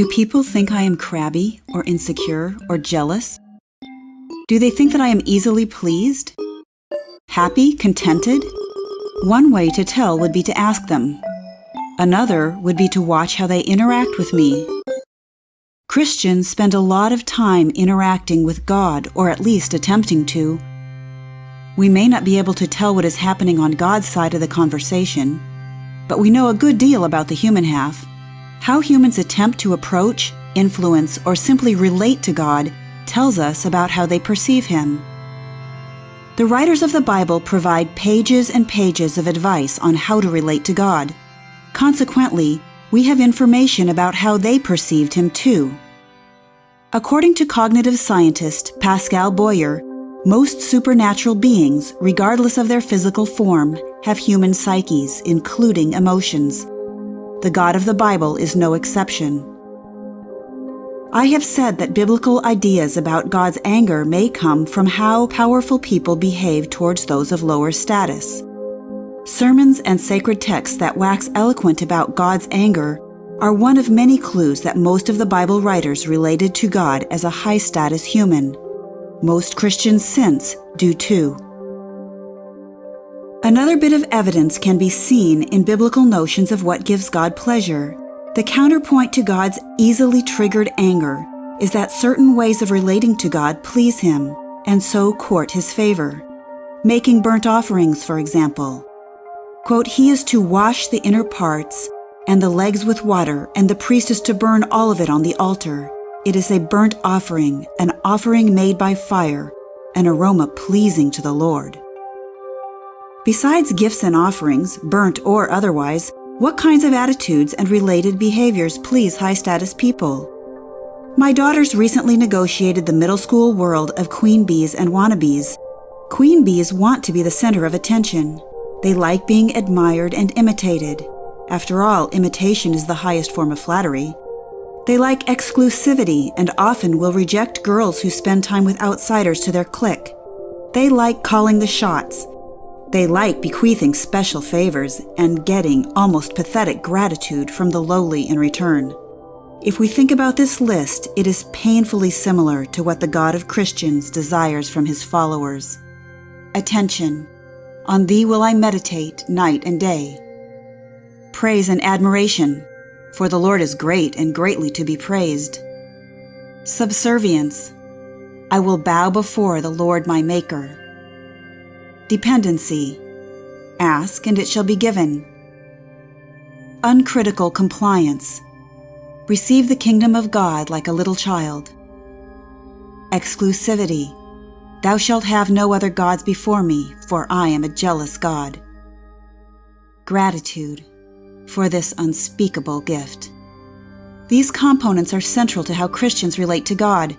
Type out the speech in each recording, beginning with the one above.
Do people think I am crabby or insecure or jealous? Do they think that I am easily pleased? Happy, contented? One way to tell would be to ask them. Another would be to watch how they interact with me. Christians spend a lot of time interacting with God, or at least attempting to. We may not be able to tell what is happening on God's side of the conversation, but we know a good deal about the human half. How humans attempt to approach, influence, or simply relate to God tells us about how they perceive Him. The writers of the Bible provide pages and pages of advice on how to relate to God. Consequently, we have information about how they perceived Him too. According to cognitive scientist Pascal Boyer, most supernatural beings, regardless of their physical form, have human psyches, including emotions. The God of the Bible is no exception. I have said that biblical ideas about God's anger may come from how powerful people behave towards those of lower status. Sermons and sacred texts that wax eloquent about God's anger are one of many clues that most of the Bible writers related to God as a high status human. Most Christians since do too. Another bit of evidence can be seen in biblical notions of what gives God pleasure. The counterpoint to God's easily triggered anger is that certain ways of relating to God please Him and so court His favor. Making burnt offerings, for example. Quote, He is to wash the inner parts and the legs with water, and the priest is to burn all of it on the altar. It is a burnt offering, an offering made by fire, an aroma pleasing to the Lord. Besides gifts and offerings, burnt or otherwise, what kinds of attitudes and related behaviors please high status people? My daughters recently negotiated the middle school world of queen bees and wannabes. Queen bees want to be the center of attention. They like being admired and imitated. After all, imitation is the highest form of flattery. They like exclusivity and often will reject girls who spend time with outsiders to their clique. They like calling the shots. They like bequeathing special favors and getting almost pathetic gratitude from the lowly in return. If we think about this list, it is painfully similar to what the God of Christians desires from his followers. Attention. On thee will I meditate night and day. Praise and admiration for the Lord is great and greatly to be praised. Subservience. I will bow before the Lord my Maker. Dependency. Ask and it shall be given. Uncritical compliance. Receive the kingdom of God like a little child. Exclusivity. Thou shalt have no other gods before me, for I am a jealous God. Gratitude for this unspeakable gift. These components are central to how Christians relate to God.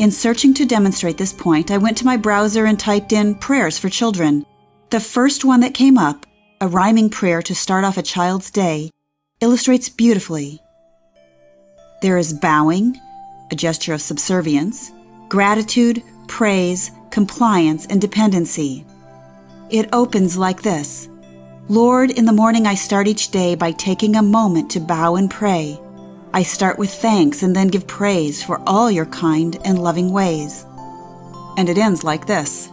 In searching to demonstrate this point, I went to my browser and typed in prayers for children. The first one that came up, a rhyming prayer to start off a child's day, illustrates beautifully. There is bowing, a gesture of subservience, gratitude, praise, compliance, and dependency. It opens like this Lord, in the morning I start each day by taking a moment to bow and pray. I start with thanks and then give praise for all your kind and loving ways. And it ends like this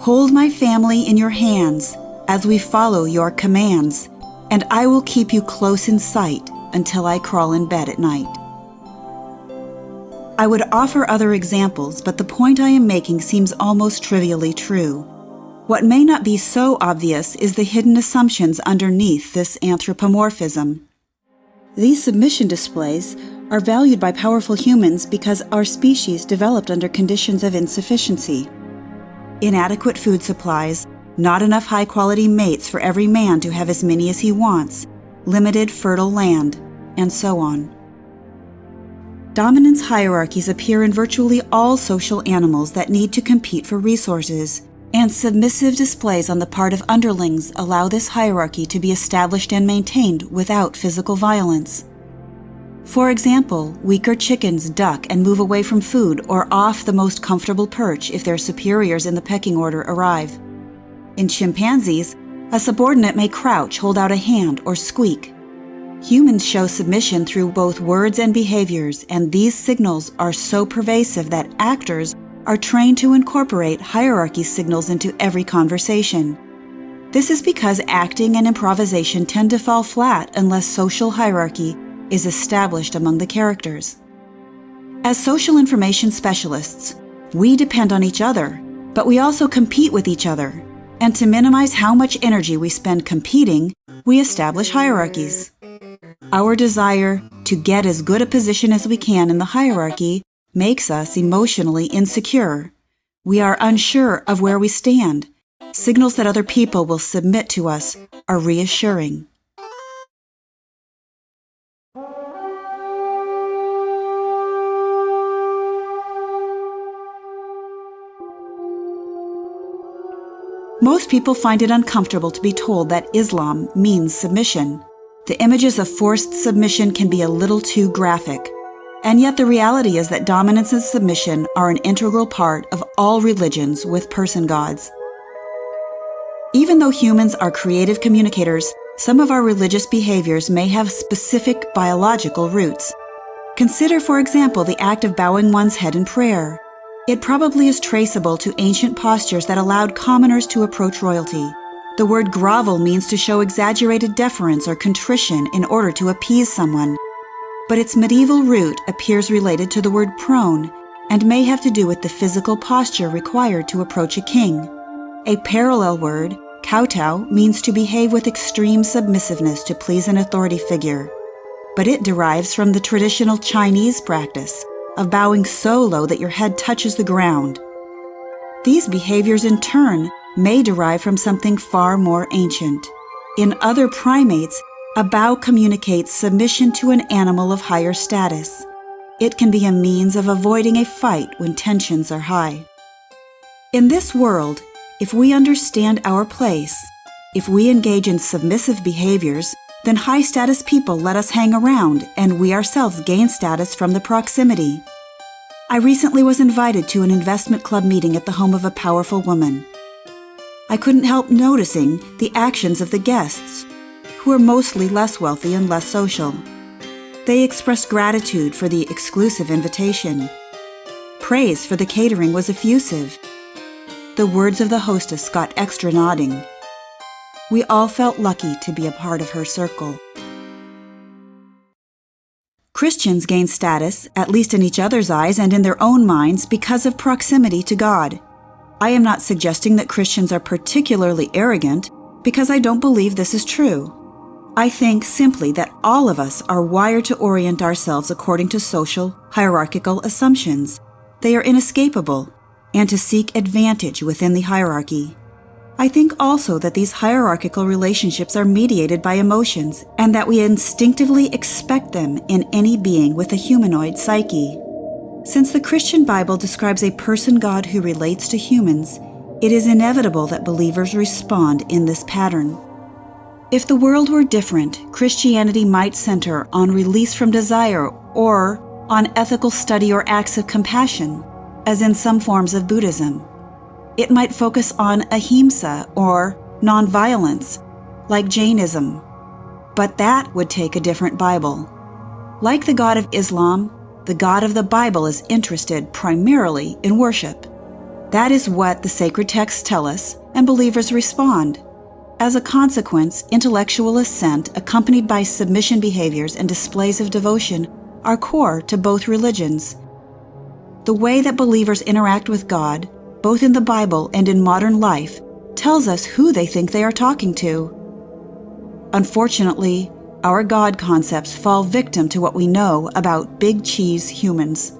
Hold my family in your hands as we follow your commands, and I will keep you close in sight until I crawl in bed at night. I would offer other examples, but the point I am making seems almost trivially true. What may not be so obvious is the hidden assumptions underneath this anthropomorphism. These submission displays are valued by powerful humans because our species developed under conditions of insufficiency. Inadequate food supplies, not enough high quality mates for every man to have as many as he wants, limited fertile land, and so on. Dominance hierarchies appear in virtually all social animals that need to compete for resources and submissive displays on the part of underlings allow this hierarchy to be established and maintained without physical violence. For example, weaker chickens duck and move away from food or off the most comfortable perch if their superiors in the pecking order arrive. In chimpanzees, a subordinate may crouch, hold out a hand, or squeak. Humans show submission through both words and behaviors, and these signals are so pervasive that actors are trained to incorporate hierarchy signals into every conversation. This is because acting and improvisation tend to fall flat unless social hierarchy is established among the characters. As social information specialists, we depend on each other, but we also compete with each other. And to minimize how much energy we spend competing, we establish hierarchies. Our desire to get as good a position as we can in the hierarchy makes us emotionally insecure. We are unsure of where we stand Signals that other people will submit to us are reassuring. Most people find it uncomfortable to be told that Islam means submission. The images of forced submission can be a little too graphic. And yet the reality is that dominance and submission are an integral part of all religions with person gods. Even though humans are creative communicators, some of our religious behaviors may have specific biological roots. Consider, for example, the act of bowing one's head in prayer. It probably is traceable to ancient postures that allowed commoners to approach royalty. The word grovel means to show exaggerated deference or contrition in order to appease someone. But its medieval root appears related to the word prone and may have to do with the physical posture required to approach a king. A parallel word, Kowtow means to behave with extreme submissiveness to please an authority figure, but it derives from the traditional Chinese practice of bowing so low that your head touches the ground. These behaviors, in turn, may derive from something far more ancient. In other primates, a bow communicates submission to an animal of higher status. It can be a means of avoiding a fight when tensions are high. In this world, if we understand our place, if we engage in submissive behaviors, then high status people let us hang around and we ourselves gain status from the proximity. I recently was invited to an investment club meeting at the home of a powerful woman. I couldn't help noticing the actions of the guests, who are mostly less wealthy and less social. They expressed gratitude for the exclusive invitation. Praise for the catering was effusive the words of the hostess got extra nodding. We all felt lucky to be a part of her circle. Christians gain status, at least in each other's eyes and in their own minds, because of proximity to God. I am not suggesting that Christians are particularly arrogant, because I don't believe this is true. I think simply that all of us are wired to orient ourselves according to social, hierarchical assumptions. They are inescapable, and to seek advantage within the hierarchy. I think also that these hierarchical relationships are mediated by emotions and that we instinctively expect them in any being with a humanoid psyche. Since the Christian Bible describes a person God who relates to humans, it is inevitable that believers respond in this pattern. If the world were different, Christianity might center on release from desire or on ethical study or acts of compassion as in some forms of Buddhism. It might focus on ahimsa or nonviolence, like Jainism. But that would take a different Bible. Like the God of Islam, the God of the Bible is interested primarily in worship. That is what the sacred texts tell us, and believers respond. As a consequence, intellectual assent accompanied by submission behaviors and displays of devotion are core to both religions the way that believers interact with God, both in the Bible and in modern life, tells us who they think they are talking to. Unfortunately, our God concepts fall victim to what we know about big cheese humans.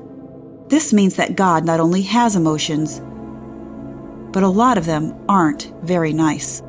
This means that God not only has emotions, but a lot of them aren't very nice.